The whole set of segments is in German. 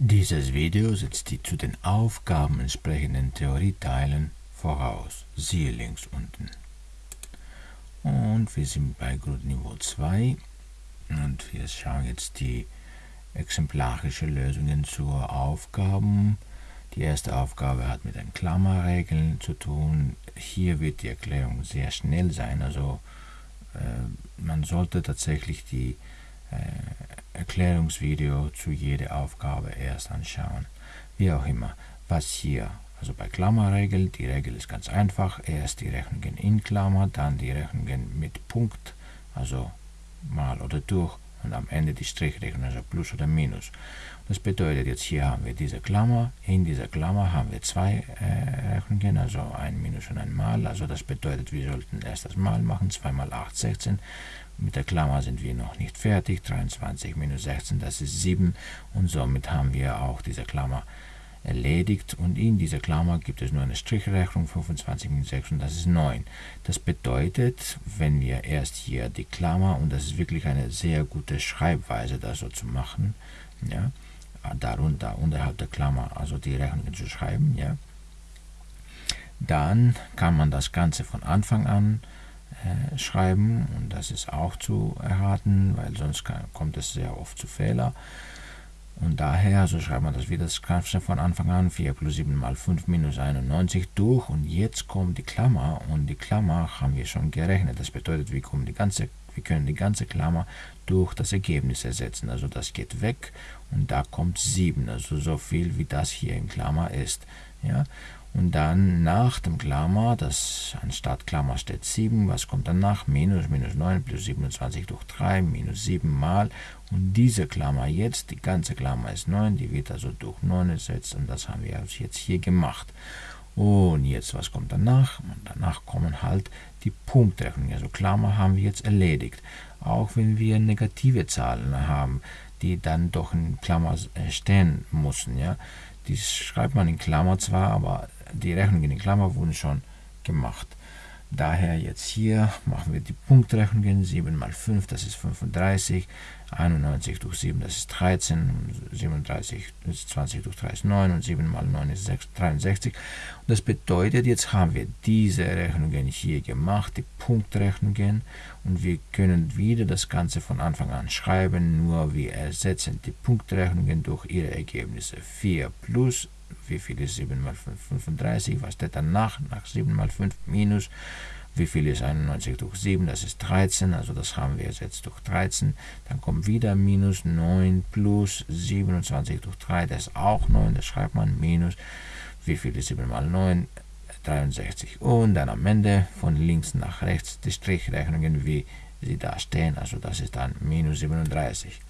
Dieses Video setzt die zu den Aufgaben entsprechenden Theorieteilen voraus. Siehe links unten. Und wir sind bei Grundniveau 2 und wir schauen jetzt die exemplarische Lösungen zur Aufgaben. Die erste Aufgabe hat mit den Klammerregeln zu tun. Hier wird die Erklärung sehr schnell sein, also äh, man sollte tatsächlich die Erklärungsvideo zu jeder Aufgabe erst anschauen. Wie auch immer, was hier, also bei Klammerregel, die Regel ist ganz einfach, erst die Rechnungen in Klammer, dann die Rechnungen mit Punkt, also mal oder durch und am Ende die Strichrechnung, also Plus oder Minus. Das bedeutet, jetzt hier haben wir diese Klammer, in dieser Klammer haben wir zwei äh, Rechnungen, also ein Minus und ein Mal, also das bedeutet, wir sollten erst das Mal machen, 2 mal 8, 16, mit der Klammer sind wir noch nicht fertig, 23 minus 16, das ist 7 und somit haben wir auch diese Klammer erledigt und in dieser Klammer gibt es nur eine Strichrechnung 25 minus 6 und das ist 9. Das bedeutet, wenn wir erst hier die Klammer, und das ist wirklich eine sehr gute Schreibweise, das so zu machen, ja, darunter, unterhalb der Klammer, also die Rechnungen zu schreiben, ja, dann kann man das Ganze von Anfang an äh, schreiben und das ist auch zu erraten, weil sonst kann, kommt es sehr oft zu Fehler. Und daher, so schreibt man das wieder das Ganze von Anfang an, 4 plus 7 mal 5 minus 91 durch und jetzt kommt die Klammer und die Klammer haben wir schon gerechnet. Das bedeutet, wir, kommen die ganze, wir können die ganze Klammer durch das Ergebnis ersetzen. Also das geht weg und da kommt 7, also so viel wie das hier in Klammer ist. Ja? Und dann nach dem Klammer, das anstatt Klammer steht 7, was kommt danach? Minus, minus 9 plus 27 durch 3, minus 7 mal. Und diese Klammer jetzt, die ganze Klammer ist 9, die wird also durch 9 ersetzt und das haben wir jetzt hier gemacht. Und jetzt, was kommt danach? Und danach kommen halt die Punktrechnungen. Also Klammer haben wir jetzt erledigt. Auch wenn wir negative Zahlen haben, die dann doch in Klammer stehen müssen. Ja? Die schreibt man in Klammer zwar, aber die Rechnungen in Klammer wurden schon gemacht. Daher jetzt hier machen wir die Punktrechnungen. 7 mal 5, das ist 35. 91 durch 7, das ist 13. 37 ist 20 durch 3 ist 9. Und 7 mal 9 ist 6, 63. Und das bedeutet, jetzt haben wir diese Rechnungen hier gemacht, die Punktrechnungen. Und wir können wieder das Ganze von Anfang an schreiben. Nur wir ersetzen die Punktrechnungen durch ihre Ergebnisse. 4 plus wie viel ist 7 mal 5? 35. Was steht danach? Nach 7 mal 5 minus. Wie viel ist 91 durch 7? Das ist 13. Also das haben wir jetzt durch 13. Dann kommt wieder minus 9 plus 27 durch 3. Das ist auch 9. Das schreibt man minus. Wie viel ist 7 mal 9? 63. Und dann am Ende von links nach rechts die Strichrechnungen, wie sie da stehen. Also das ist dann minus 37.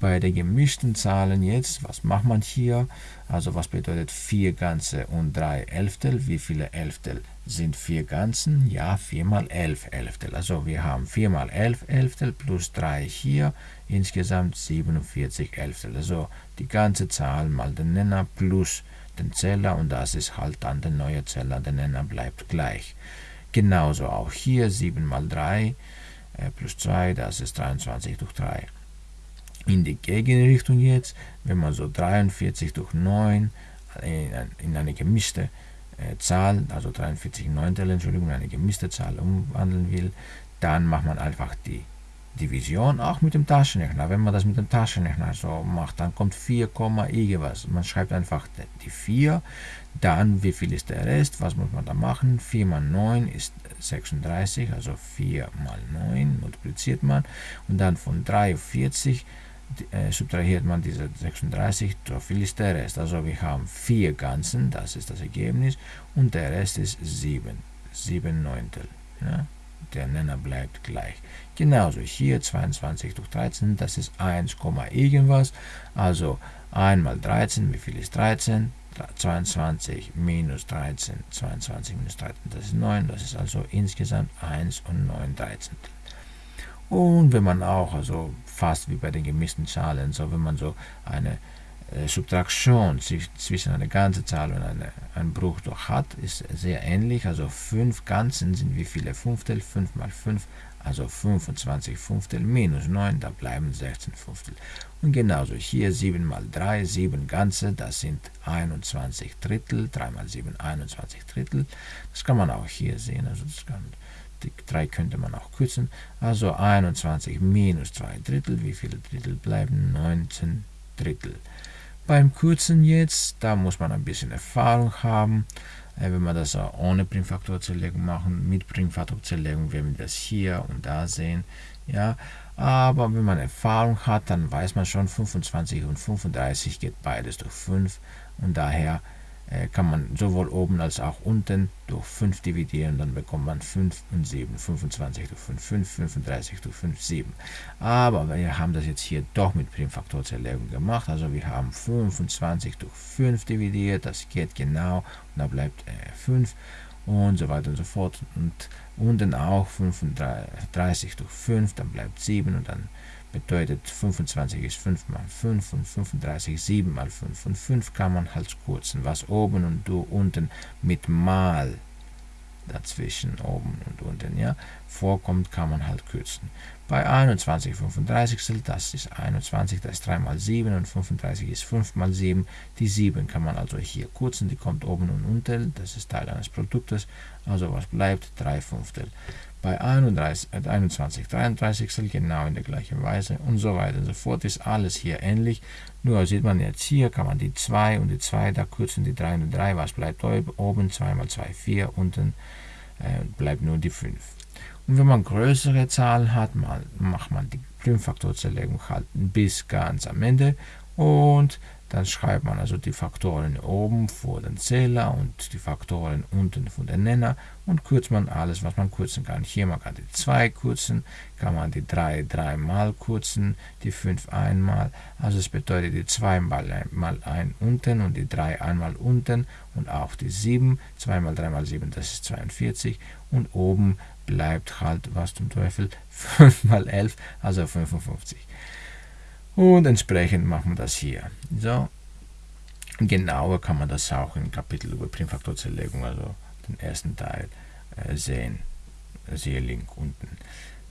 Bei den gemischten Zahlen jetzt, was macht man hier? Also was bedeutet 4 Ganze und 3 Elftel? Wie viele Elftel sind 4 Ganzen? Ja, 4 mal 11 Elftel. Also wir haben 4 mal 11 Elftel plus 3 hier, insgesamt 47 Elftel. Also die ganze Zahl mal den Nenner plus den Zähler und das ist halt dann der neue Zähler, der Nenner bleibt gleich. Genauso auch hier 7 mal 3 äh, plus 2, das ist 23 durch 3 in die Gegenrichtung jetzt, wenn man so 43 durch 9 in eine gemischte äh, Zahl, also 43 Neuntel, Entschuldigung, eine gemischte Zahl umwandeln will, dann macht man einfach die Division auch mit dem Taschenrechner. Wenn man das mit dem Taschenrechner so macht, dann kommt 4, irgendwas. Man schreibt einfach die 4, dann wie viel ist der Rest, was muss man da machen? 4 mal 9 ist 36, also 4 mal 9 multipliziert man und dann von 43 äh, subtrahiert man diese 36, so viel ist der Rest. Also wir haben 4 Ganzen, das ist das Ergebnis, und der Rest ist 7, 7 Neuntel. Ja? Der Nenner bleibt gleich. Genauso hier 22 durch 13, das ist 1, irgendwas. Also 1 mal 13, wie viel ist 13? 22 minus 13, 22 minus 13, das ist 9, das ist also insgesamt 1 und 9 13. Und wenn man auch, also fast wie bei den gemischten Zahlen, so wenn man so eine äh, Subtraktion zwischen einer ganzen Zahl und eine, einem Bruchdruck hat, ist sehr ähnlich. Also 5 Ganzen sind wie viele Fünftel? 5 mal 5, also 25 Fünftel minus 9, da bleiben 16 Fünftel. Und genauso hier 7 mal 3, 7 Ganze, das sind 21 Drittel, 3 mal 7, 21 Drittel. Das kann man auch hier sehen, also das kann, die 3 könnte man auch kürzen. Also 21 minus 2 Drittel, wie viele Drittel bleiben? 19 Drittel. Beim Kürzen jetzt, da muss man ein bisschen Erfahrung haben. Äh, wenn wir das ohne Primfaktorzerlegung machen, mit Primfaktorzerlegung werden wir das hier und da sehen. Ja, aber wenn man Erfahrung hat, dann weiß man schon, 25 und 35 geht beides durch 5 und daher kann man sowohl oben als auch unten durch 5 dividieren, dann bekommt man 5 und 7, 25 durch 5, 5, 35 durch 5, 7. Aber wir haben das jetzt hier doch mit Primfaktorzerlegung gemacht, also wir haben 25 durch 5 dividiert, das geht genau, und da bleibt äh, 5 und so weiter und so fort. Und unten auch 35 durch 5, dann bleibt 7 und dann bedeutet 25 ist 5 mal 5 und 35 7 mal 5 und 5 kann man halt kürzen, was oben und du unten mit mal dazwischen oben und unten ja vorkommt, kann man halt kürzen. Bei 21 35 das ist 21, das ist 3 mal 7 und 35 ist 5 mal 7. Die 7 kann man also hier kürzen, die kommt oben und unten, das ist Teil eines Produktes, also was bleibt? 3 Fünftel bei 31, 21 33 genau in der gleichen Weise und so weiter und so fort ist alles hier ähnlich. Nur sieht man jetzt hier, kann man die 2 und die 2, da kürzen die 3 und die 3, was bleibt oben? 2 mal 2, 4, unten äh, bleibt nur die 5. Und wenn man größere Zahlen hat, macht man die Primfaktorzerlegung halt bis ganz am Ende. Und dann schreibt man also die Faktoren oben vor den Zähler und die Faktoren unten vor den Nenner und kürzt man alles, was man kürzen kann. Hier man kann die 2 kürzen, kann man die 3 dreimal kürzen, die 5 einmal. Also es bedeutet die 2 mal, mal 1 unten und die 3 einmal unten und auch die 7, 2 mal 3 mal 7, das ist 42 und oben bleibt halt, was zum Teufel, 5 mal 11, also 55. Und entsprechend machen wir das hier. So, genauer kann man das auch im Kapitel über Primfaktorzerlegung, also den ersten Teil, äh, sehen. Siehe Link unten.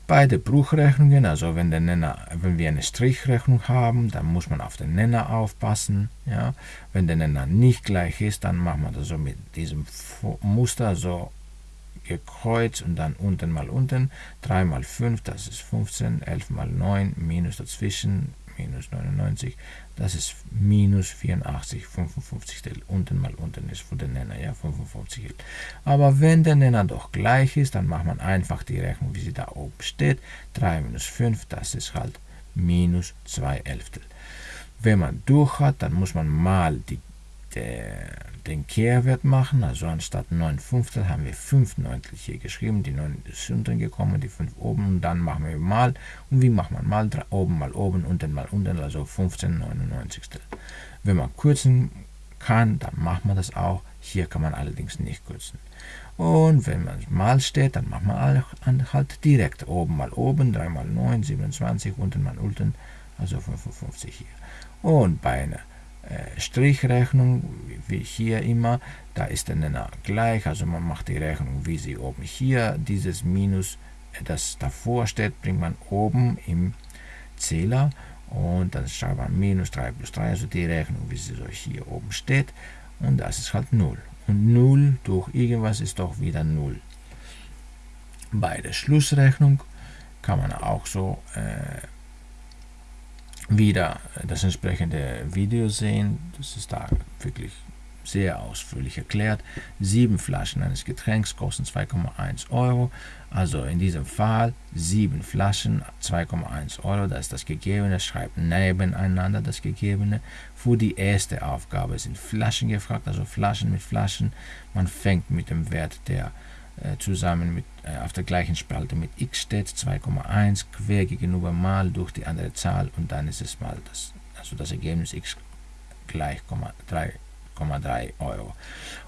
Bei den Bruchrechnungen, also wenn, der Nenner, wenn wir eine Strichrechnung haben, dann muss man auf den Nenner aufpassen. Ja? Wenn der Nenner nicht gleich ist, dann machen wir das so mit diesem Muster, so gekreuzt und dann unten mal unten. 3 mal 5, das ist 15, 11 mal 9, minus dazwischen, minus 99, das ist minus 84, 55 unten mal unten ist für den Nenner, ja, 55. Aber wenn der Nenner doch gleich ist, dann macht man einfach die Rechnung, wie sie da oben steht. 3 minus 5, das ist halt minus 2 Elftel. Wenn man durch hat, dann muss man mal die, der, den Kehrwert machen. Also anstatt 9 Fünftel haben wir 5 Neuntel hier geschrieben. Die 9 ist unten gekommen, die 5 oben. Und dann machen wir mal. Und wie macht man mal? Oben mal oben, unten mal unten, also 15 99. Wenn man kürzen kann, dann macht man das auch. Hier kann man allerdings nicht kürzen. Und wenn man mal steht, dann macht man halt direkt oben mal oben, 3 mal 9, 27, unten mal unten, also 55 hier. Und bei einer Strichrechnung, wie hier immer, da ist der Nenner gleich, also man macht die Rechnung, wie sie oben hier, dieses Minus, äh, das davor steht, bringt man oben im Zähler. Und dann schreibt man minus 3 plus 3, also die Rechnung, wie sie so hier oben steht. Und das ist halt 0. Und 0 durch irgendwas ist doch wieder 0. Bei der Schlussrechnung kann man auch so äh, wieder das entsprechende Video sehen. Das ist da wirklich sehr ausführlich erklärt. Sieben Flaschen eines Getränks kosten 2,1 Euro. Also in diesem Fall sieben Flaschen, 2,1 Euro. Das ist das Gegebene. Schreibt nebeneinander das Gegebene. Für die erste Aufgabe sind Flaschen gefragt, also Flaschen mit Flaschen. Man fängt mit dem Wert der äh, zusammen mit, äh, auf der gleichen Spalte mit x steht, 2,1 quer gegenüber mal durch die andere Zahl und dann ist es mal das, also das Ergebnis x gleich 3,1 1,3 Euro.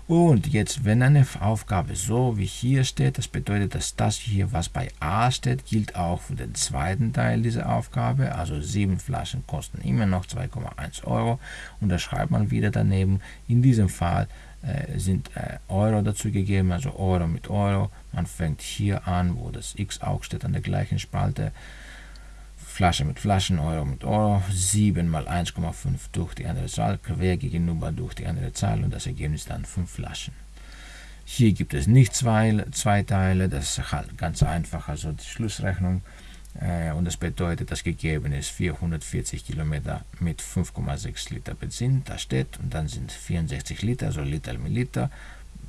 Und jetzt, wenn eine Aufgabe so wie hier steht, das bedeutet, dass das hier, was bei A steht, gilt auch für den zweiten Teil dieser Aufgabe. Also sieben Flaschen kosten immer noch 2,1 Euro. Und da schreibt man wieder daneben, in diesem Fall äh, sind äh, Euro dazu gegeben, also Euro mit Euro. Man fängt hier an, wo das X auch steht, an der gleichen Spalte. Flasche mit Flaschen, Euro mit Euro, 7 mal 1,5 durch die andere Zahl, quer gegenüber durch die andere Zahl und das Ergebnis dann 5 Flaschen. Hier gibt es nicht zwei, zwei Teile, das ist halt ganz einfach, also die Schlussrechnung. Äh, und das bedeutet, das gegeben ist 440 Kilometer mit 5,6 Liter Benzin, da steht, und dann sind 64 Liter, also Liter mit Liter.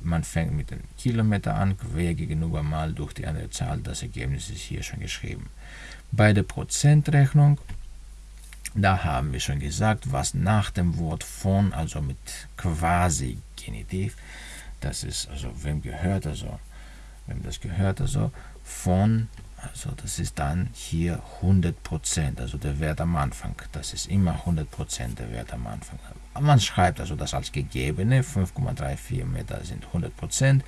Man fängt mit den Kilometer an, quer gegenüber mal durch die andere Zahl, das Ergebnis ist hier schon geschrieben. Bei der Prozentrechnung, da haben wir schon gesagt, was nach dem Wort von, also mit quasi Genitiv, das ist, also wem gehört, also wem das gehört, also von, also das ist dann hier 100%, also der Wert am Anfang. Das ist immer 100% der Wert am Anfang. Man schreibt also das als gegebene, 5,34 Meter sind 100%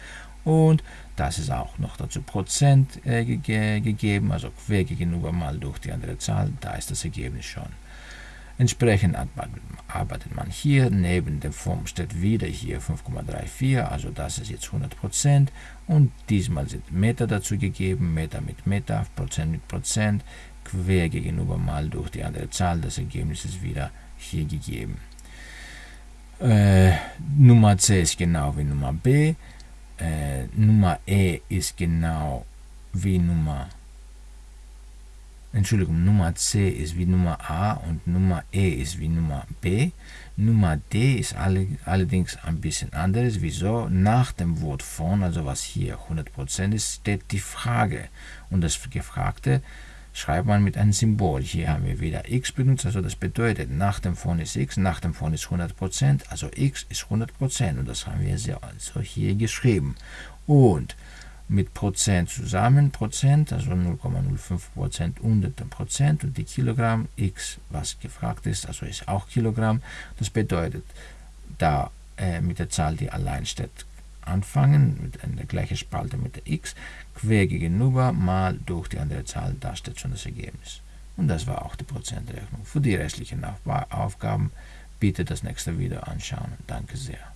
und das ist auch noch dazu Prozent äh, ge gegeben, also quer gegenüber mal durch die andere Zahl, da ist das Ergebnis schon. Entsprechend arbeitet man hier, neben der Form steht wieder hier 5,34, also das ist jetzt 100% und diesmal sind Meter dazu gegeben, Meter mit Meter, Prozent mit Prozent, quer gegenüber mal durch die andere Zahl, das Ergebnis ist wieder hier gegeben. Äh, Nummer C ist genau wie Nummer B, äh, Nummer E ist genau wie Nummer Entschuldigung, Nummer C ist wie Nummer A und Nummer E ist wie Nummer B. Nummer D ist alle, allerdings ein bisschen anders. Wieso? Nach dem Wort von, also was hier 100% ist, steht die Frage. Und das Gefragte schreibt man mit einem Symbol. Hier haben wir wieder x benutzt, also das bedeutet, nach dem von ist x, nach dem von ist 100%, also x ist 100% und das haben wir also hier geschrieben. Und mit Prozent zusammen, Prozent, also 0,05 Prozent unter dem Prozent und die Kilogramm x, was gefragt ist, also ist auch Kilogramm. Das bedeutet, da äh, mit der Zahl, die allein steht, anfangen, mit einer gleichen Spalte mit der x, quer gegenüber mal durch die andere Zahl, da steht schon das Ergebnis. Und das war auch die Prozentrechnung. Für die restlichen Aufgaben bitte das nächste Video anschauen. Danke sehr.